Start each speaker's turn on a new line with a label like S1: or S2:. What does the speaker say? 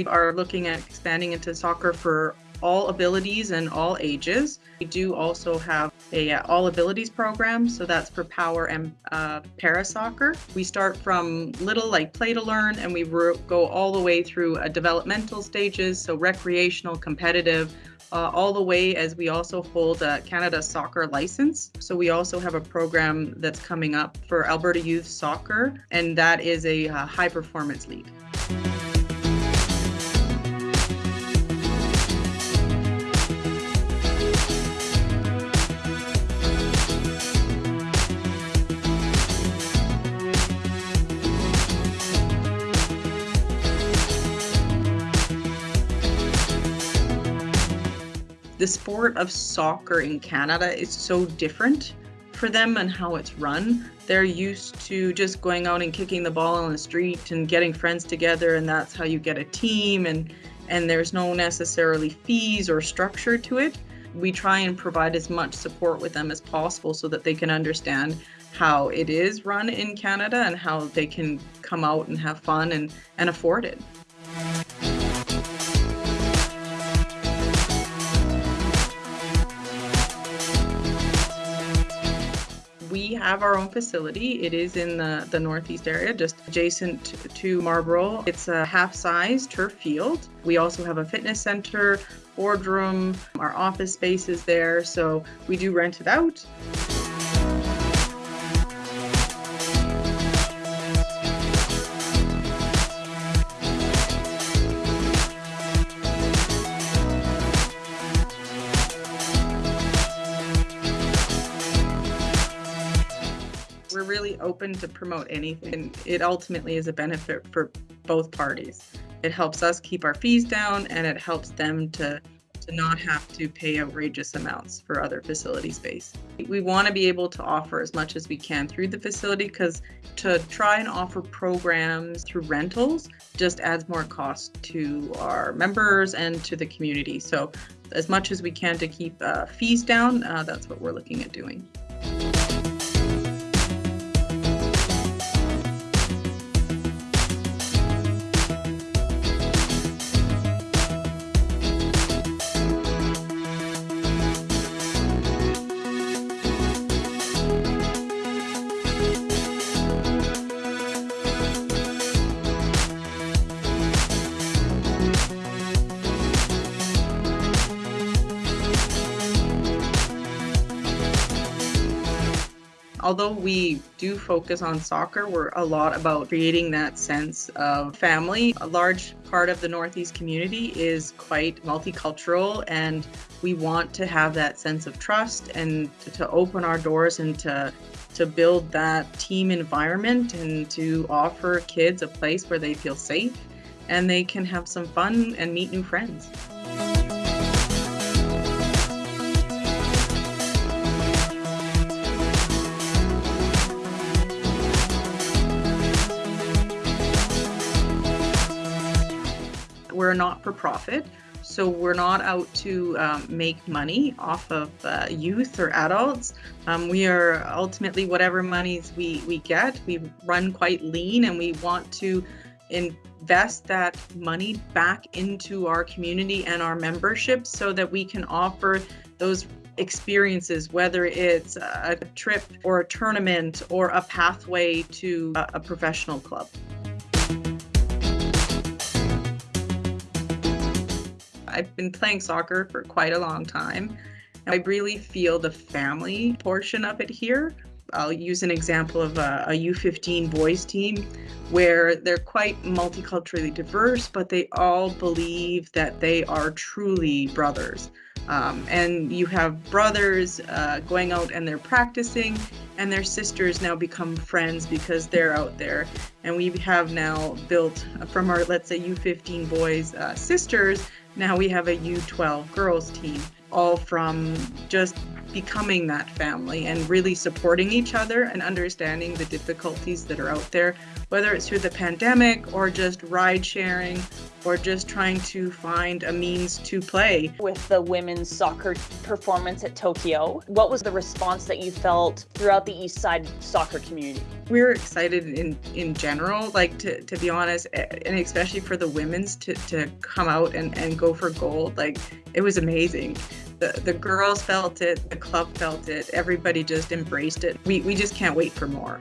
S1: We are looking at expanding into soccer for all abilities and all ages. We do also have a uh, all abilities program, so that's for power and uh, para soccer. We start from little like play to learn, and we go all the way through a developmental stages, so recreational, competitive, uh, all the way as we also hold a Canada soccer license. So we also have a program that's coming up for Alberta Youth Soccer, and that is a uh, high performance league. The sport of soccer in Canada is so different for them and how it's run. They're used to just going out and kicking the ball on the street and getting friends together and that's how you get a team and and there's no necessarily fees or structure to it. We try and provide as much support with them as possible so that they can understand how it is run in Canada and how they can come out and have fun and, and afford it. Have our own facility. It is in the, the northeast area, just adjacent to Marlborough. It's a half size turf field. We also have a fitness center, boardroom, our office space is there, so we do rent it out. We're really open to promote anything. It ultimately is a benefit for both parties. It helps us keep our fees down and it helps them to to not have to pay outrageous amounts for other facility space. We want to be able to offer as much as we can through the facility because to try and offer programs through rentals just adds more cost to our members and to the community. So as much as we can to keep uh, fees down, uh, that's what we're looking at doing. Although we do focus on soccer, we're a lot about creating that sense of family. A large part of the Northeast community is quite multicultural, and we want to have that sense of trust and to, open our doors and to to build that team environment and to offer kids a place where they feel safe and they can have some fun and meet new friends. We're not for profit. So we're not out to um, make money off of uh, youth or adults. Um, we are ultimately whatever monies we, we get, we run quite lean and we want to invest that money back into our community and our membership so that we can offer those experiences, whether it's a trip or a tournament or a pathway to a, a professional club. I've been playing soccer for quite a long time. I really feel the family portion of it here. I'll use an example of a a U15 boys team where they're quite multiculturally diverse, but they all believe that they are truly brothers. Um, and you have brothers uh, going out and they're practicing, and their sisters now become friends because they're out there. And we have now built from our, let's say, U15 boys uh, sisters now we have a U12 girls team, all from just becoming that family and really supporting each other and understanding the difficulties that are out there, whether it's through the pandemic or just ride sharing or just trying to find a means to play.
S2: With the women's soccer performance at Tokyo, what was the response that you felt throughout the East Side soccer community?
S1: We were excited in, in general, like to, to be honest, and especially for the women's to, to come out and, and go for gold. Like it was amazing. The, the girls felt it, the club felt it, everybody just embraced it. We, we just can't wait for more.